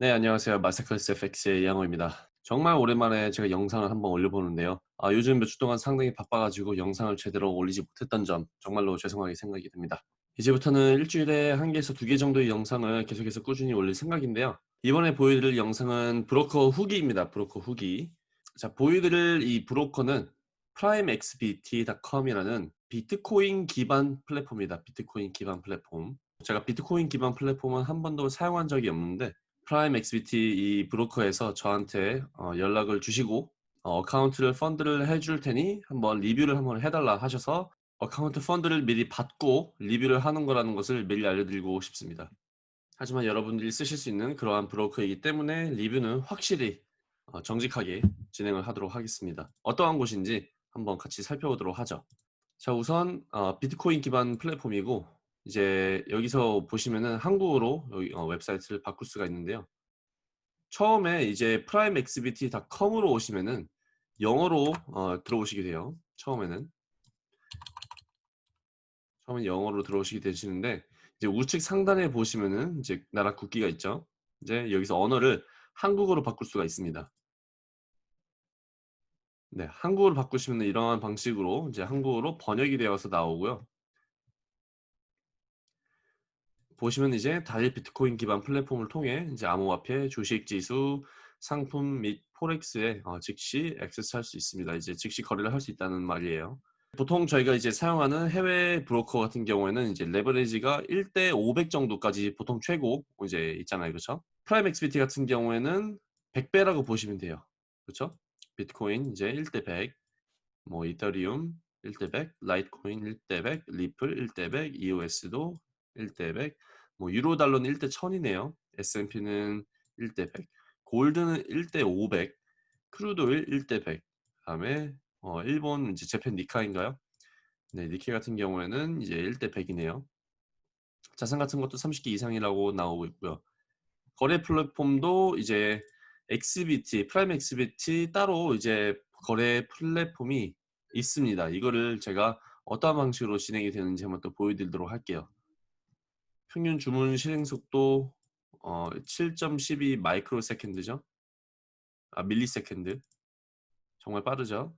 네, 안녕하세요. 마사클스 FX의 양호입니다. 정말 오랜만에 제가 영상을 한번 올려보는데요. 아, 요즘 몇 주 동안 상당히 바빠가지고 영상을 제대로 올리지 못했던 점 정말로 죄송하게 생각이 듭니다. 이제부터는 일주일에 한 개에서 두 개 정도의 영상을 계속해서 꾸준히 올릴 생각인데요. 이번에 보여드릴 영상은 브로커 후기입니다. 브로커 후기. 자, 보여드릴 이 브로커는 primexbt.com이라는 비트코인 기반 플랫폼입니다. 비트코인 기반 플랫폼. 제가 비트코인 기반 플랫폼은 한 번도 사용한 적이 없는데 프라임 XBT 이 브로커에서 저한테 어, 연락을 주시고 account를 fund를 해줄 테니 한번 리뷰를 한번 해달라 하셔서 account fund를 미리 받고 리뷰를 하는 거라는 것을 미리 알려드리고 싶습니다. 하지만 여러분들이 쓰실 수 있는 그러한 브로커이기 때문에 리뷰는 확실히 어, 정직하게 진행을 하도록 하겠습니다. 어떠한 곳인지 한번 같이 살펴보도록 하죠. 자 우선 어, 비트코인 기반 플랫폼이고 이제 여기서 보시면은 한국어로 여기 어, 웹사이트를 바꿀 수가 있는데요. 처음에 이제 primeexbt.com으로 오시면은 영어로 어, 들어오시게 돼요. 처음에는 처음에 영어로 들어오시게 되시는데 이제 우측 상단에 보시면은 이제 나라 국기가 있죠. 이제 여기서 언어를 한국어로 바꿀 수가 있습니다. 네, 한국어로 바꾸시면 이러한 방식으로 이제 한국어로 번역이 되어서 나오고요. 보시면 이제 다일 비트코인 기반 플랫폼을 통해 이제 암호화폐, 주식 지수, 상품 및 forex에 어, 즉시 access할 수 있습니다. 이제 즉시 거래를 할 수 있다는 말이에요. 보통 저희가 이제 사용하는 해외 브로커 같은 경우에는 이제 레버리지가 1대 500 정도까지 보통 최고 이제 있잖아요. 그렇죠? 프라임 XBT 같은 경우에는 100배라고 보시면 돼요. 그렇죠? 비트코인 이제 1대 100, 뭐 이더리움 1대 100, 라이트코인 1대 100, 리플 1대 100, EOS도 1대 100, 뭐 유로 달러는 1대 1000이네요. S&P는 1대 100, gold는 1대 500, crude oil 1대 100. 그다음에 어, 일본 이제 Japan 니케인가요? 네, 니케 같은 경우에는 이제 1대 100이네요. 자산 같은 것도 30개 이상이라고 나오고 있고요. 거래 플랫폼도 이제 XBT, 프라임 XBT 따로 이제 거래 플랫폼이 있습니다. 이거를 제가 어떠한 방식으로 진행이 되는지 한번 또 보여드리도록 할게요. 평균 주문 실행 속도 어, 7.12 microsecond죠. 아, millisecond. 정말 빠르죠.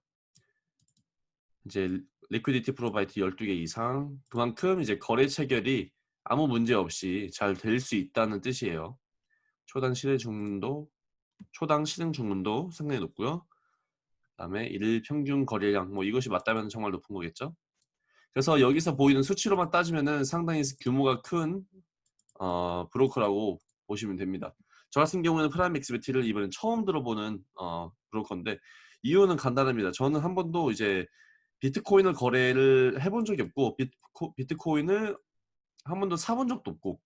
이제 liquidity provider 12개 이상 그만큼 이제 거래 체결이 아무 문제 없이 잘 될 수 있다는 뜻이에요. 초당 실행 주문도 초당 실행 주문도 상당히 높고요. 그다음에 일 평균 거래량 뭐 이것이 맞다면 정말 높은 거겠죠. 그래서 여기서 보이는 수치로만 따지면은 상당히 규모가 큰 어, 브로커라고 보시면 됩니다. 저 같은 경우에는 프라임 XBT를 이번엔 처음 들어보는 어, 브로커인데 이유는 간단합니다. 저는 한 번도 이제 비트코인을 거래를 해본 적이 없고 비트코, 비트코인을 한 번도 사본 적도 없고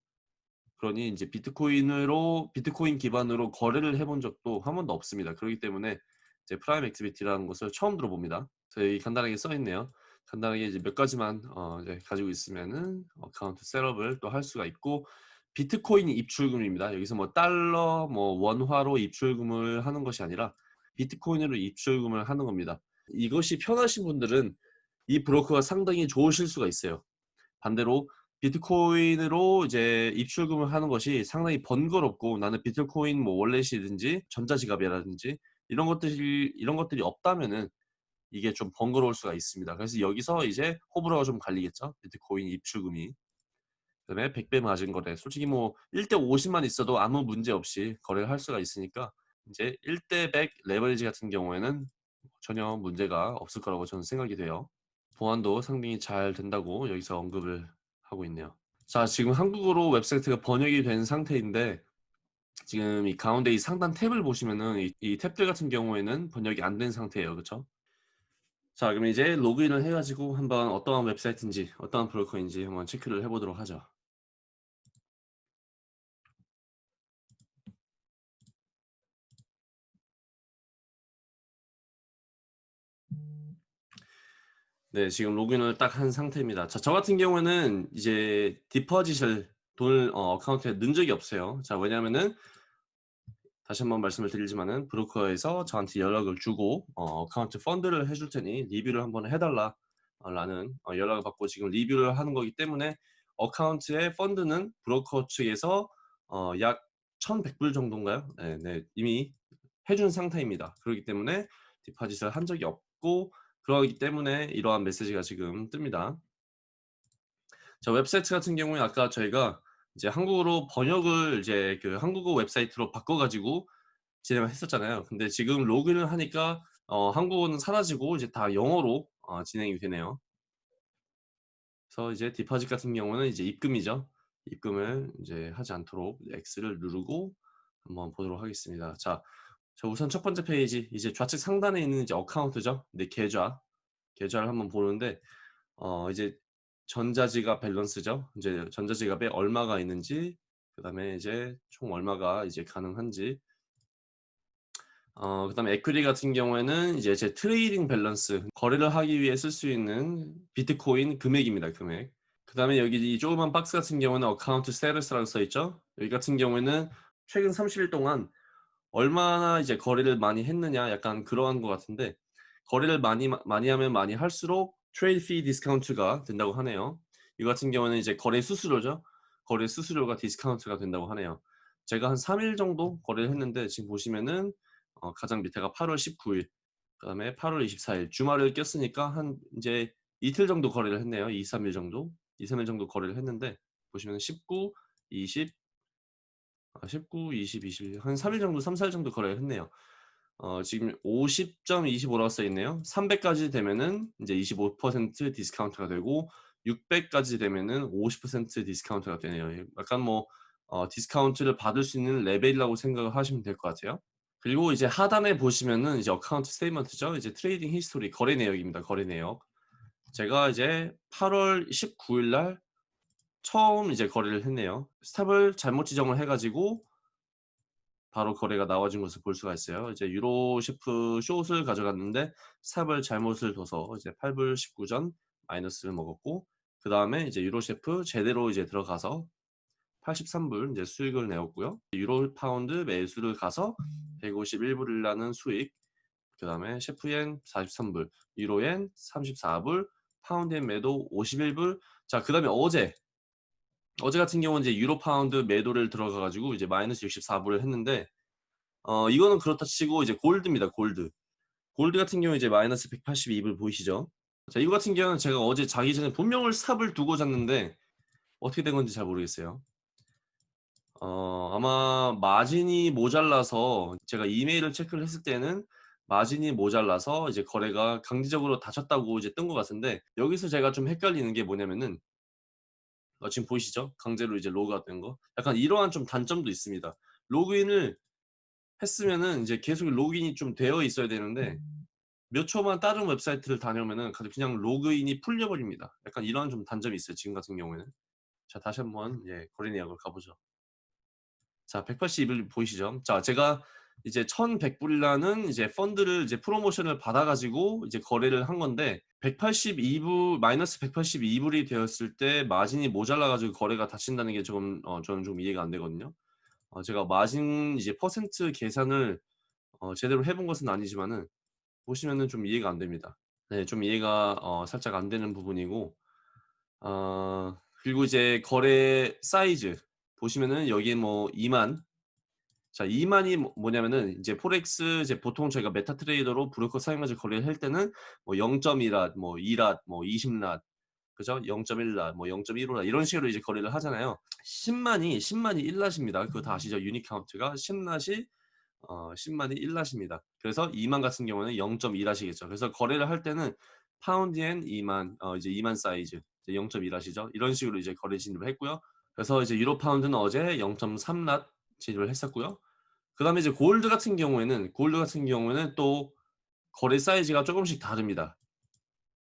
그러니 이제 비트코인으로 비트코인 기반으로 거래를 해본 적도 한 번도 없습니다. 그렇기 때문에 이제 프라임 XBT라는 것을 처음 들어봅니다. 저기 간단하게 써 있네요. 간단하게 이제 몇 가지만 어 이제 가지고 있으면은 account setup을 또 할 수가 있고 비트코인 입출금입니다. 여기서 뭐 달러, 뭐 원화로 입출금을 하는 것이 아니라 비트코인으로 입출금을 하는 겁니다. 이것이 편하신 분들은 이 브로커가 상당히 좋으실 수가 있어요. 반대로 비트코인으로 이제 입출금을 하는 것이 상당히 번거롭고 나는 비트코인 뭐 월렛이든지 전자지갑이라든지 이런 것들이 이런 것들이 없다면은 이게 좀 번거로울 수가 있습니다. 그래서 여기서 이제 호불호가 좀 갈리겠죠. 비트코인 입출금이. 그다음에 100배 맞은 거래. 솔직히 뭐 1대 50만 있어도 아무 문제 없이 거래를 할 수가 있으니까 이제 1대 100 레버리지 같은 경우에는 전혀 문제가 없을 거라고 저는 생각이 돼요. 보안도 상당히 잘 된다고 여기서 언급을 하고 있네요. 자, 지금 한국어로 웹사이트가 번역이 된 상태인데 지금 이 가운데 이 상단 탭을 보시면은 이, 이 탭들 같은 경우에는 번역이 안 된 상태예요. 그렇죠? 자, 그럼 이제 로그인을 해가지고 한번 어떠한 웹사이트인지 어떠한 브로커인지 한번 체크를 해보도록 하죠. 네, 지금 로그인을 딱 한 상태입니다. 자, 저 같은 경우에는 이제 deposit을 돈을 account에 넣은 적이 없어요. 자, 왜냐하면은 다시 한번 말씀을 드리지만은 브로커에서 저한테 연락을 주고 account fund를 해줄 테니 리뷰를 한번 해달라 라는 어, 연락을 받고 지금 리뷰를 하는 거기 때문에 account의 fund는 브로커 측에서 어, 약 1,100불 정도인가요? 네, 네. 이미 해준 상태입니다. 그렇기 때문에 deposit을 한 적이 없고 그러기 때문에 이러한 메시지가 지금 뜹니다. 자, 웹사이트 같은 경우에 아까 저희가 이제 한국어로 번역을 이제 그 한국어 웹사이트로 바꿔 가지고 진행을 했었잖아요. 근데 지금 로그인을 하니까 어 한국어는 사라지고 이제 다 영어로 어 진행이 되네요. 그래서 이제 deposit 같은 경우는 이제 입금이죠. 입금을 이제 하지 않도록 X를 누르고 한번 보도록 하겠습니다. 자, 자 우선 첫 번째 페이지 이제 좌측 상단에 있는 이제 account죠. 네, 계좌. 계좌를 한번 보는데 어 이제 전자지갑 balance죠. 이제 전자지갑에 얼마가 있는지 그다음에 이제 총 얼마가 이제 가능한지 어 그다음에 equity 같은 경우에는 이제 제 trading balance 거래를 하기 위해 쓸 수 있는 비트코인 금액입니다. 금액. 그다음에 여기 이 조그만 박스 같은 경우는 어카운트 스테러스라고 써 있죠. 여기 같은 경우에는 최근 30일 동안 얼마나 이제 거래를 많이 했느냐 약간 그러한 것 같은데 거래를 많이 많이 하면 많이 할수록 trade fee discount가 된다고 하네요. 이 같은 경우는 이제 거래 수수료죠. 거래 수수료가 디스카운트가 된다고 하네요. 제가 한 3일 정도 거래를 했는데 지금 보시면은 어 가장 밑에가 8월 19일 그다음에 8월 24일 주말을 꼈으니까 한 이제 이틀 정도 거래를 했네요. 2, 3일 정도. 2, 3일 정도 거래를 했는데 보시면 19, 20 아, 19, 20, 21, 한 3일 정도, 3, 4일 정도 거래를 했네요. 어, 지금 50.25라고 써 있네요. 300까지 되면은 이제 25% 디스카운트가 되고 600까지 되면은 50% 디스카운트가 되네요. 약간 뭐 어, 디스카운트를 받을 수 있는 레벨이라고 생각을 하시면 될 것 같아요. 그리고 이제 하단에 보시면은 이제 account statement죠. 이제 trading history 거래 내역입니다. 거래 내역. 제가 이제 8월 19일 날 처음 이제 거래를 했네요. stop을 잘못 지정을 해가지고 바로 거래가 나와진 것을 볼 수가 있어요. 이제 유로 CHF short을 가져갔는데 stop을 잘못을 둬서 이제 8불 19전 마이너스를 먹었고 그 다음에 이제 유로 CHF 제대로 이제 들어가서 83불 이제 수익을 내었고요. 유로 파운드 매수를 가서 151불을 나는 수익 그 다음에 CHF엔 43불 유로엔 34불 파운드엔 매도 51불 자 그 다음에 어제 어제 같은 경우는 이제 유로 파운드 매도를 들어가 가지고 이제 마이너스 64불을 했는데 어 이거는 그렇다 치고 이제 골드입니다 골드. 골드 같은 경우 이제 마이너스 182불 보이시죠? 자 이거 같은 경우는 제가 어제 자기 전에 분명 stop을 두고 잤는데 어떻게 된 건지 잘 모르겠어요. 어 아마 마진이 모자라서 제가 이메일을 체크를 했을 때는 마진이 모자라서 이제 거래가 강제적으로 닫혔다고 이제 뜬 것 같은데 여기서 제가 좀 헷갈리는 게 뭐냐면은 어, 지금 보이시죠? 강제로 이제 로그아웃 된 거. 약간 이러한 좀 단점도 있습니다. 로그인을 했으면은 이제 계속 로그인이 좀 되어 있어야 되는데 몇 초만 다른 웹사이트를 다녀오면은 그냥 로그인이 풀려버립니다. 약간 이러한 좀 단점이 있어요. 지금 같은 경우에는. 자 다시 한번 예, 거래 내역을 가보죠. 자 182불 보이시죠? 자 제가 이제 1,100불이라는 이제 펀드를 이제 프로모션을 받아가지고 이제 거래를 한 건데 182불 마이너스 182불이 되었을 때 마진이 모자라가지고 거래가 닫힌다는 게 조금 어, 저는 좀 이해가 안 되거든요. 어, 제가 마진 이제 퍼센트 계산을 어, 제대로 해본 것은 아니지만은 보시면은 좀 이해가 안 됩니다. 네, 좀 이해가 어, 살짝 안 되는 부분이고 어, 그리고 이제 거래 사이즈 보시면은 여기에 뭐 2만 자, 2만이 뭐, 뭐냐면은 이제 forex 이제 보통 저희가 MetaTrader로 브로커 사용해서 거래를 할 때는 뭐 0.1 lot, 뭐 2 lot, 뭐 20 lot, 그죠? 0.1 lot, 뭐 0.15 lot 이런 식으로 이제 거래를 하잖아요. 10만이 10만이 1 lot입니다. 그거 다 아시죠? unit count가 10 lot이 어 10만이 1 lot입니다. 그래서 2만 같은 경우는 0.2 lot이겠죠. 그래서 거래를 할 때는 파운드 엔 2만 어 이제 2만 사이즈 이제 0.2 lot이죠. 이런 식으로 이제 거래 진입을 했고요. 그래서 이제 유로 파운드는 어제 0.3 lot 진입을 했었고요. 그 다음에 이제 골드 같은 경우에는 골드 같은 경우에는 또 거래 사이즈가 조금씩 다릅니다.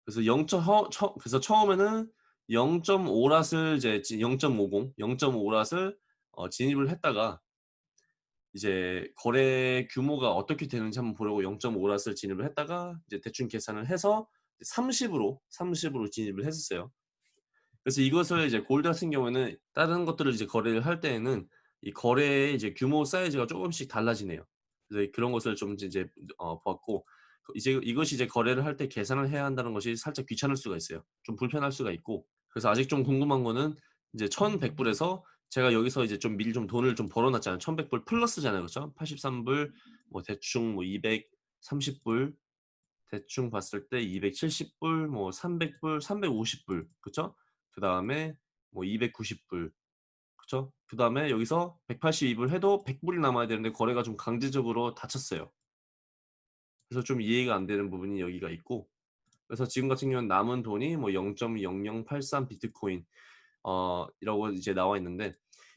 그래서 0. 처, 처, 그래서 처음에는 0.5 lot을 이제 0.50, 0.5 lot을 어, 진입을 했다가 이제 거래 규모가 어떻게 되는지 한번 보려고 0.5 lot을 진입을 했다가 이제 대충 계산을 해서 30으로 30으로 진입을 했었어요. 그래서 이것을 이제 골드 같은 경우에는 다른 것들을 이제 거래를 할 때에는 이 거래의 이제 규모 사이즈가 조금씩 달라지네요. 그래서 그런 것을 좀 이제 어, 보았고 이제 이것이 이제 거래를 할 때 계산을 해야 한다는 것이 살짝 귀찮을 수가 있어요. 좀 불편할 수가 있고 그래서 아직 좀 궁금한 거는 이제 1,100불에서 제가 여기서 이제 좀 미리 좀 돈을 좀 벌어놨잖아요. 1,100불 플러스잖아요, 그렇죠? 83불, 뭐 대충 뭐 230불, 대충 봤을 때 270불, 뭐 300불, 350불, 그렇죠? 그 다음에 뭐 290불, 그렇죠? 그 다음에 여기서 182불 해도 100불이 남아야 되는데 거래가 좀 강제적으로 닫혔어요. 그래서 좀 이해가 안 되는 부분이 여기가 있고 그래서 지금 같은 경우는 남은 돈이 뭐 0.0083 비트코인 어 이라고 이제 나와 있는데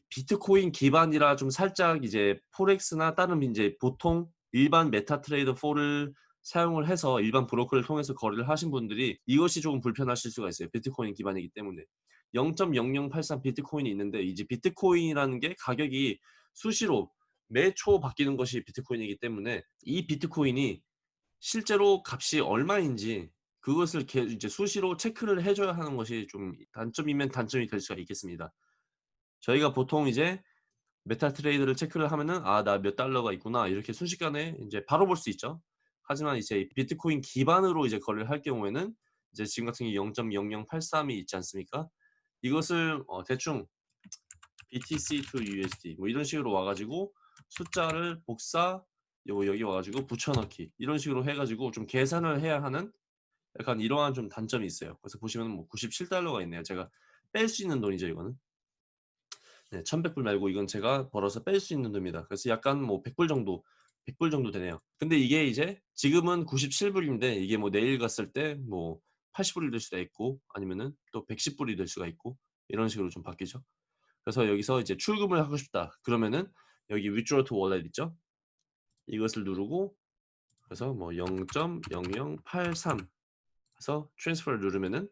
비트코인 기반이라 좀 살짝 이제 forex나 다른 이제 보통 일반 MetaTrader 4를 사용을 해서 일반 브로커를 통해서 거래를 하신 분들이 이것이 조금 불편하실 수가 있어요. 비트코인 기반이기 때문에. 0.0083 비트코인이 있는데 이제 비트코인이라는 게 가격이 수시로 매초 바뀌는 것이 비트코인이기 때문에 이 비트코인이 실제로 값이 얼마인지 그것을 이제 수시로 체크를 해줘야 하는 것이 좀 단점이면 단점이 될 수가 있겠습니다. 저희가 보통 이제 MetaTrader를 체크를 하면은 아 나 몇 달러가 있구나 이렇게 순식간에 이제 바로 볼 수 있죠. 하지만 이제 비트코인 기반으로 이제 거래를 할 경우에는 이제 지금 같은 경우 0.0083이 있지 않습니까? 이것을 어 대충 BTC to USD 뭐 이런 식으로 와가지고 숫자를 복사 요거 여기 와가지고 붙여넣기 이런 식으로 해가지고 좀 계산을 해야 하는 약간 이러한 좀 단점이 있어요. 그래서 보시면 뭐 97달러가 있네요. 제가 뺄 수 있는 돈이죠, 이거는. 네, 1100불 말고 이건 제가 벌어서 뺄 수 있는 돈입니다. 그래서 약간 뭐 100불 정도 100불 정도 되네요. 근데 이게 이제 지금은 97불인데 이게 뭐 내일 갔을 때 뭐 80불이 될 수도 있고 아니면은 또 110불이 될 수가 있고 이런 식으로 좀 바뀌죠. 그래서 여기서 이제 출금을 하고 싶다. 그러면은 여기 withdraw to wallet 있죠? 이것을 누르고 그래서 뭐 0.0083 해서 transfer를 누르면은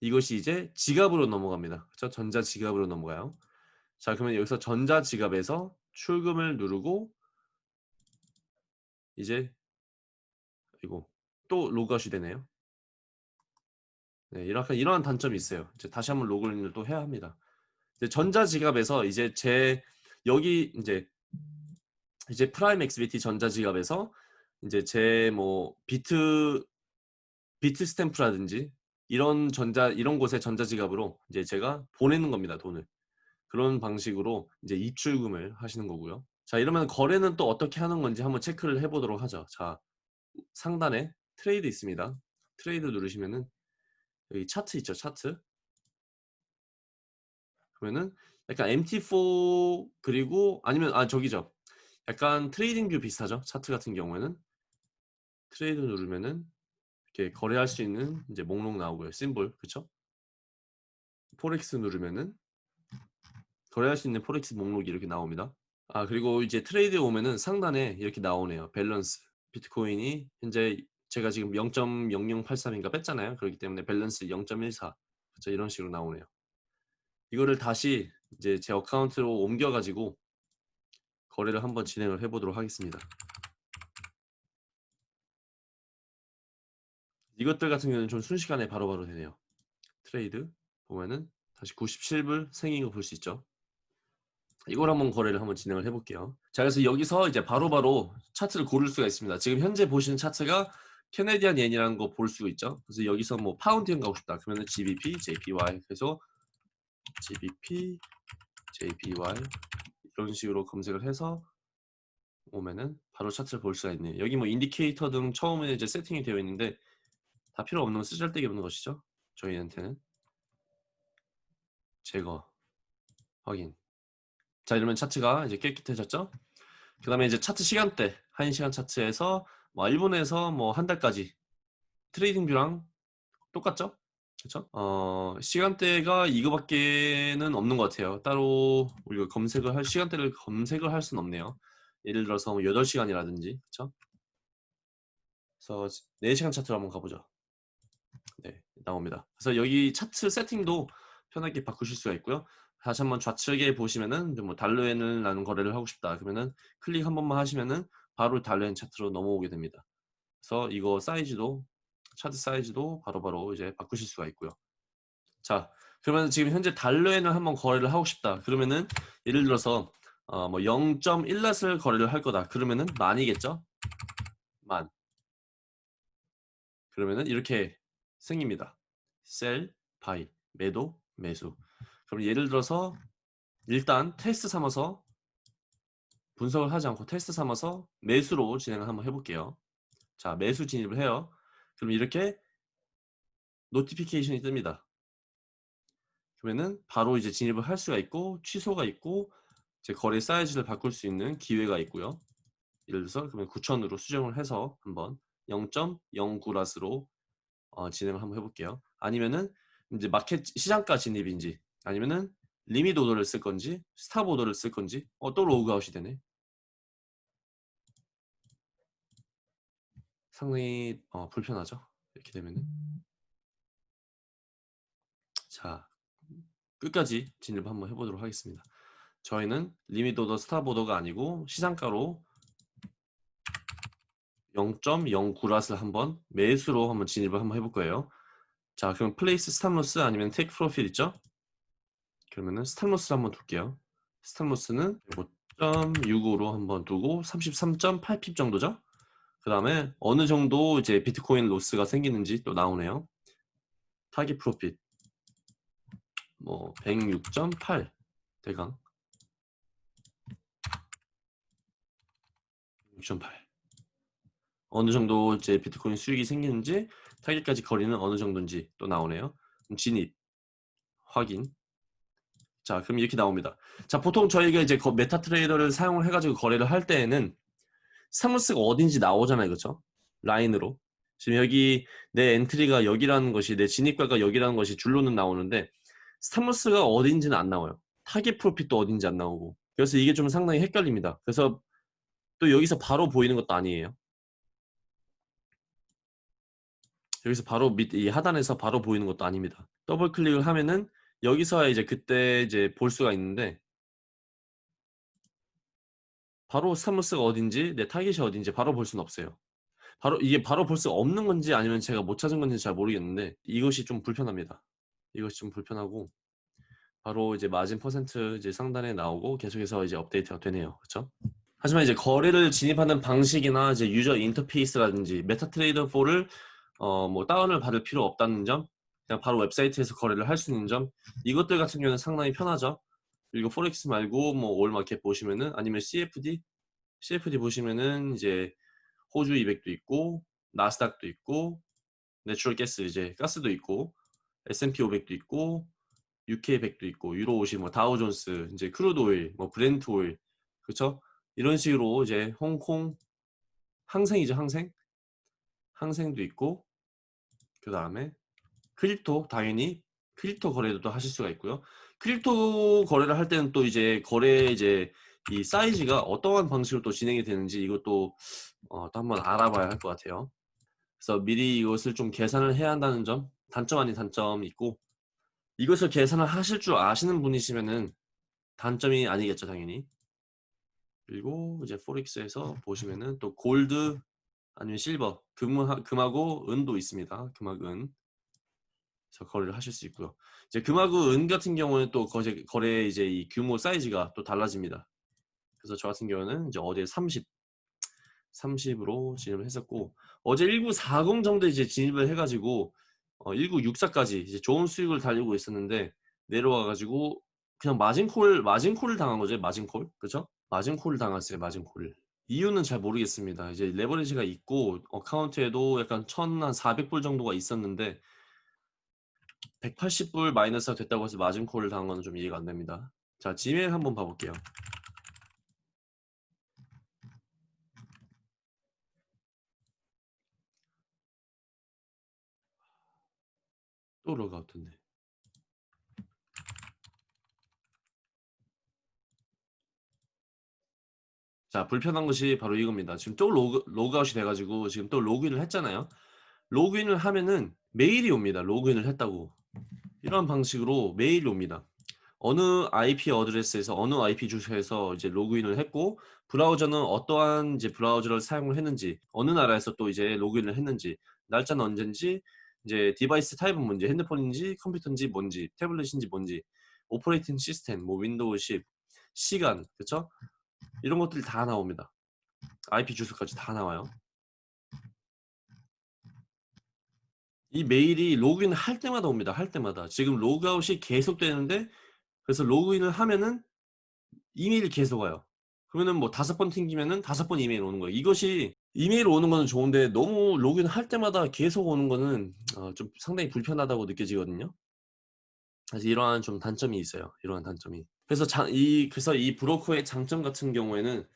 이것이 이제 지갑으로 넘어갑니다. 그렇죠? 전자 지갑으로 넘어가요. 자, 그러면 여기서 전자 지갑에서 출금을 누르고 이제 이거 또 로그아웃이 되네요. 네, 이렇게 이러한 단점이 있어요. 이제 다시 한번 로그인을 또 해야 합니다. 이제 전자 지갑에서 이제 제 여기 이제 이제 PrimeXBT 전자 지갑에서 이제 제 뭐 비트 Bitstamp라든지 이런 전자 이런 곳에 전자 지갑으로 이제 제가 보내는 겁니다 돈을 그런 방식으로 이제 입출금을 하시는 거고요 자 이러면 거래는 또 어떻게 하는 건지 한번 체크를 해 보도록 하죠 자 상단에 trade 있습니다 trade 누르시면은 여기 차트 있죠 차트 그러면은 약간 MT4 그리고 아니면 아 저기죠 약간 TradingView 비슷하죠 차트 같은 경우에는 trade 누르면은 이렇게 거래할 수 있는 이제 목록 나오고요. 심볼 그쵸? forex 누르면은 거래할 수 있는 forex 목록이 이렇게 나옵니다. 아 그리고 이제 trade에 오면은 상단에 이렇게 나오네요. 밸런스 비트코인이 현재 제가 지금 0.0083인가 뺐잖아요. 그렇기 때문에 밸런스 0.14 그쵸? 이런 식으로 나오네요. 이거를 다시 이제 제 account로 옮겨가지고 거래를 한번 진행을 해보도록 하겠습니다. 이것들 같은 경우는 좀 순식간에 바로바로 바로 되네요. trade 보면은 다시 97불 생긴 거 볼 수 있죠. 이걸 한번 거래를 한번 진행을 해볼게요. 자, 그래서 여기서 이제 바로바로 바로 차트를 고를 수가 있습니다. 지금 현재 보시는 차트가 Canadian Yen이라는 거 볼 수 있죠. 그래서 여기서 뭐 파운드엔 가고 싶다. 그러면 은 GBP, JPY 그래서 GBP, JPY 이런 식으로 검색을 해서 오면은 바로 차트를 볼 수가 있네요. 여기 뭐 indicator 등 처음에 이제 세팅이 되어 있는데 다 필요 없는 쓰잘데기 없는 것이죠. 저희한테는 제거 확인. 자 이러면 차트가 이제 깨끗해졌죠. 그 다음에 이제 차트 시간대 1시간 차트에서 뭐 1분에서 뭐 한 달까지 TradingView랑 똑같죠? 그렇죠? 어, 시간대가 이거밖에는 없는 것 같아요. 따로 우리가 검색을 할 시간대를 검색을 할 수는 없네요. 예를 들어서 8시간이라든지 뭐 그렇죠? 그래서 4시간 차트로 한번 가보죠. 네, 나옵니다. 그래서 여기 차트 세팅도 편하게 바꾸실 수가 있고요. 다시 한번 좌측에 보시면은 뭐 달러엔을 나눈 거래를 하고 싶다. 그러면은 클릭 한 번만 하시면은 바로 달러엔 차트로 넘어오게 됩니다. 그래서 이거 사이즈도 차트 사이즈도 바로바로 바로 이제 바꾸실 수가 있고요. 자, 그러면 지금 현재 달러엔을 한번 거래를 하고 싶다. 그러면은 예를 들어서 어, 뭐 0.1낫을 거래를 할 거다. 그러면은 만이겠죠? 만. 그러면은 이렇게 생깁니다. sell, buy, 매도, 매수. 그럼 예를 들어서 일단 테스트 삼아서 분석을 하지 않고 테스트 삼아서 매수로 진행을 한번 해볼게요. 자, 매수 진입을 해요. 그럼 이렇게 notification이 뜹니다. 그러면은 바로 이제 진입을 할 수가 있고 취소가 있고 제 거래 사이즈를 바꿀 수 있는 기회가 있고요. 예를 들어서 그러면 9천으로 수정을 해서 한번 0.09 lot으로 어, 진행을 한번 해볼게요. 아니면은 이제 마켓 시장가 진입인지 아니면은 limit order를 쓸 건지 stop order를 쓸 건지 어, 또 로그아웃이 되네. 상당히 어, 불편하죠. 이렇게 되면은 자 끝까지 진입 한번 해보도록 하겠습니다. 저희는 limit order stop order가 아니고 시장가로 0.09 lot을 한번 매수로 한번 진입을 한번 해볼 거예요. 자, 그럼 place stop loss 아니면 take profit 있죠? 그러면은 stop loss를 한번 둘게요. stop loss는 5.65로 한번 두고 33.8 pip 정도죠? 그 다음에 어느 정도 이제 비트코인 loss가 생기는지 또 나오네요. target profit 뭐 106.8 대강 6.8 어느 정도 이제 비트코인 수익이 생기는지 타겟까지 거리는 어느 정도인지 또 나오네요. 진입 확인. 자, 그럼 이렇게 나옵니다. 자, 보통 저희가 이제 MetaTrader를 사용을 해가지고 거래를 할 때에는 stop loss가 어딘지 나오잖아요, 그렇죠? 라인으로. 지금 여기 내 entry가 여기라는 것이 내 진입가가 여기라는 것이 줄로는 나오는데 stop loss가 어딘지는 안 나와요. target profit도 어딘지 안 나오고. 그래서 이게 좀 상당히 헷갈립니다. 그래서 또 여기서 바로 보이는 것도 아니에요. 여기서 바로 밑 이 하단에서 바로 보이는 것도 아닙니다. 더블 클릭을 하면은 여기서 이제 그때 이제 볼 수가 있는데 바로 stop loss가 어딘지 내 타겟이 어딘지 바로 볼 수는 없어요. 바로 이게 바로 볼 수 없는 건지 아니면 제가 못 찾은 건지 잘 모르겠는데 이것이 좀 불편합니다. 이것이 좀 불편하고 바로 이제 마진 퍼센트 이제 상단에 나오고 계속해서 이제 업데이트가 되네요. 그렇죠? 하지만 이제 거래를 진입하는 방식이나 이제 user interface라든지 MetaTrader 4를 어, 뭐 다운을 받을 필요 없다는 점, 그냥 바로 웹사이트에서 거래를 할 수 있는 점, 이것들 같은 경우는 상당히 편하죠. 그리고 forex 말고 뭐 all market 보시면은 아니면 CFD, CFD 보시면은 이제 호주 200도 있고 나스닥도 있고 natural gas 이제 가스도 있고 S&P 500도 있고 UK 100도 있고 유로 50, 뭐 다우존스, 이제 crude oil, 뭐 Brent oil, 그렇죠? 이런 식으로 이제 홍콩 항생이죠 항생, 항생도 있고 그 다음에 crypto 당연히 crypto 거래도 또 하실 수가 있고요. crypto 거래를 할 때는 또 이제 거래 이제 이 사이즈가 어떠한 방식으로 또 진행이 되는지 이것도 어, 또 한번 알아봐야 할 것 같아요. 그래서 미리 이것을 좀 계산을 해야 한다는 점 단점 아닌 단점이 있고 이것을 계산을 하실 줄 아시는 분이시면은 단점이 아니겠죠 당연히. 그리고 이제 포렉스에서 보시면은 또 골드 아니면 실버 금, 금하고 은도 있습니다. 금하고 은 거래를 하실 수 있고요. 이제 금하고 은 같은 경우는 또 거래, 거래 이제 이 규모 사이즈가 또 달라집니다. 그래서 저 같은 경우는 이제 어제 30 30으로 진입을 했었고 어제 1940 정도 이제 진입을 해가지고 어, 1964까지 이제 좋은 수익을 달리고 있었는데 내려와가지고 그냥 margin call margin call을 당한 거죠 margin call? 그죠? 마진콜을 당했어요 마진콜을. 이유는 잘 모르겠습니다. 이제 레버리지가 있고 account에도 약간 1400불 정도가 있었는데 180불 마이너스가 됐다고 해서 margin call을 당한 거는 좀 이해가 안 됩니다 자 지메일 한번 봐볼게요 또 로그아웃했네. 자 불편한 것이 바로 이겁니다. 지금 또 로그, 로그아웃이 돼가지고 지금 또 로그인을 했잖아요. 로그인을 하면은 메일이 옵니다. 로그인을 했다고. 이런 방식으로 메일이 옵니다. 어느 IP address에서 어느 IP 주소에서 이제 로그인을 했고 브라우저는 어떠한 이제 브라우저를 사용을 했는지 어느 나라에서 또 이제 로그인을 했는지 날짜는 언젠지 이제 device type은 뭔지 핸드폰인지 컴퓨터인지 뭔지 태블릿인지 뭔지 operating system 뭐 윈도우 10 시간 그쵸 이런 것들이 다 나옵니다 IP 주소까지 다 나와요 이 메일이 로그인 할 때마다 옵니다 할 때마다 지금 로그아웃이 계속 되는데 그래서 로그인을 하면은 이메일이 계속 와요. 그러면은 뭐 다섯 번 튕기면은 다섯 번 이메일 오는 거예요. 이것이 이메일 오는 거는 좋은데 너무 로그인 할 때마다 계속 오는 거는 어, 좀 상당히 불편하다고 느껴지거든요. 그래서 이러한 좀 단점이 있어요. 이러한 단점이. 그래서 자, 이 그래서 이 브로커의 장점 같은 경우에는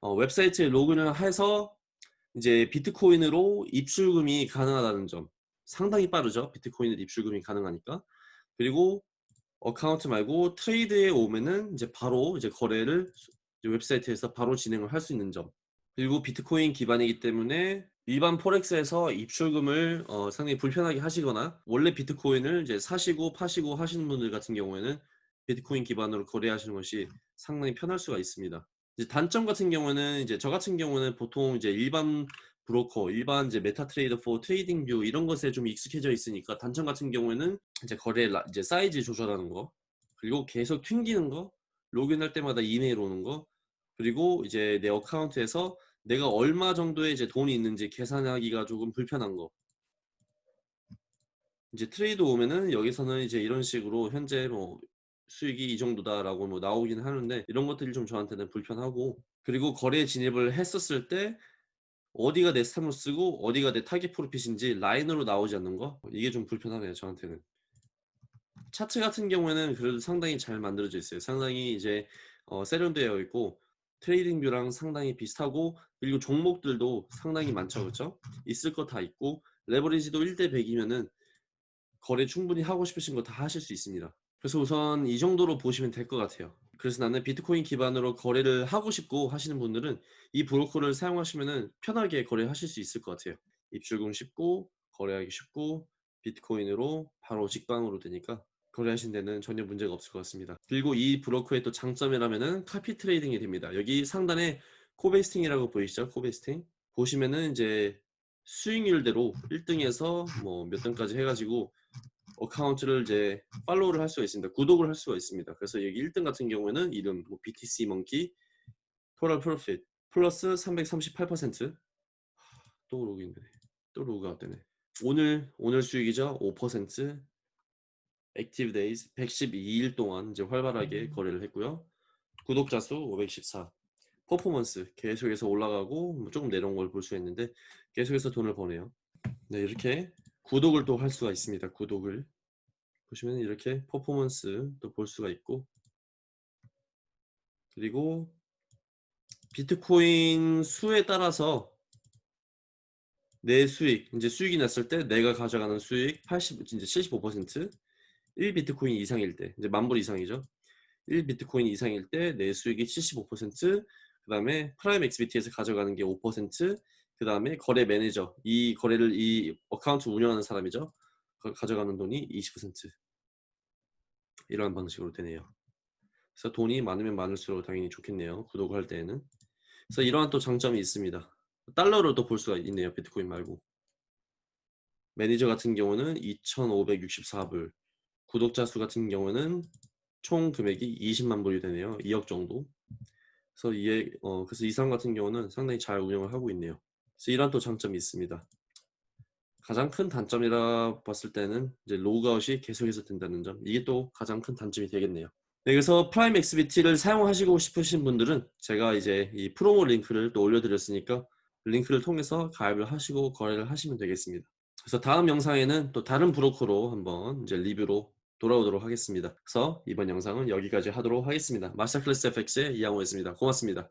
어, 웹사이트에 로그인을 해서 이제 비트코인으로 입출금이 가능하다는 점. 상당히 빠르죠. 비트코인으로 입출금이 가능하니까. 그리고 account 말고 trade에 오면은 이제 바로 이제 거래를 이제 웹사이트에서 바로 진행을 할 수 있는 점. 그리고 비트코인 기반이기 때문에 일반 forex에서 입출금을 어, 상당히 불편하게 하시거나 원래 비트코인을 이제 사시고 파시고 하시는 분들 같은 경우에는 비트코인 기반으로 거래하시는 것이 상당히 편할 수가 있습니다. 이제 단점 같은 경우는 이제 저 같은 경우는 보통 이제 일반 브로커, 일반 이제 MetaTrader 4 TradingView 이런 것에 좀 익숙해져 있으니까 단점 같은 경우에는 이제 거래 라, 이제 사이즈 조절하는 거 그리고 계속 튕기는 거 로그인할 때마다 이메일 오는 거 그리고 이제 내 account에서 내가 얼마 정도의 이제 돈이 있는지 계산하기가 조금 불편한 거. 이제 trade 오면은 여기서는 이제 이런 식으로 현재 뭐 수익이 이 정도다라고 뭐 나오긴 하는데 이런 것들이 좀 저한테는 불편하고 그리고 거래 진입을 했었을 때 어디가 내 stop loss고 어디가 내 target profit인지 라인으로 나오지 않는 거? 이게 좀 불편하네요 저한테는. 차트 같은 경우에는 그래도 상당히 잘 만들어져 있어요. 상당히 이제 어, 세련되어 있고 TradingView랑 상당히 비슷하고 그리고 종목들도 상당히 많죠 그렇죠 있을 거 다 있고 레버리지도 1대 100이면은 거래 충분히 하고 싶으신 거 다 하실 수 있습니다. 그래서 우선 이 정도로 보시면 될 것 같아요 그래서 나는 비트코인 기반으로 거래를 하고 싶고 하시는 분들은 이 브로커를 사용하시면 편하게 거래하실 수 있을 것 같아요. 입출금 쉽고 거래하기 쉽고 비트코인으로 바로 직방으로 되니까 거래하신 데는 전혀 문제가 없을 것 같습니다. 그리고 이 브로커의 또 장점이라면은 copy trading이 됩니다. 여기 상단에 Covesting이라고 보이시죠? Covesting? 보시면은 이제 수익률대로 1등에서 뭐 몇 등까지 해가지고 account를 이제 팔로우를 할 수가 있습니다. 구독을 할 수가 있습니다. 그래서 여기 1등 같은 경우에는 이름 뭐 BTC monkey total profit 플러스 338%또 로그인 되네. 또 로그아웃 되네. 오늘 오늘 수익이죠. 5% active days 112일 동안 이제 활발하게 거래를 했고요. 구독자 수 514. 퍼포먼스 계속해서 올라가고 뭐 조금 내려온 걸 볼 수 있는데 계속해서 돈을 버네요. 네 이렇게 구독을 또 할 수가 있습니다. 구독을 보시면 이렇게 퍼포먼스도 볼 수가 있고 그리고 비트코인 수에 따라서 내 수익 이제 수익이 났을 때 내가 가져가는 수익 80 이제 75% 1비트코인 이상일 때 이제 만불 이상이죠 1비트코인 이상일 때 내 수익이 75%그 다음에 Prime XBT에서 가져가는 게 5% 그 다음에 거래 매니저 이 거래를 이 account 운영하는 사람이죠. 가져가는 돈이 20% 이러한 방식으로 되네요. 그래서 돈이 많으면 많을수록 당연히 좋겠네요 구독을 할 때에는. 그래서 이러한 또 장점이 있습니다. 달러로 또 볼 수가 있네요 비트코인 말고. 매니저 같은 경우는 2564불. 구독자 수 같은 경우는 총 금액이 20만 불이 되네요 2억 정도. 그래서 이에 어 그래서 이 사람 같은 경우는 상당히 잘 운영을 하고 있네요 그래서 이런 또 장점이 있습니다. 가장 큰 단점이라 봤을 때는 이제 로그아웃이 계속해서 된다는 점 이게 또 가장 큰 단점이 되겠네요. 네, 그래서 Prime XBT를 사용하시고 싶으신 분들은 제가 이제 이 promo 링크를 또 올려드렸으니까 링크를 통해서 가입을 하시고 거래를 하시면 되겠습니다. 그래서 다음 영상에는 또 다른 브로커로 한번 이제 리뷰로 돌아오도록 하겠습니다. 그래서 이번 영상은 여기까지 하도록 하겠습니다. 마스터 클래스 FX의 이양호였습니다. 고맙습니다.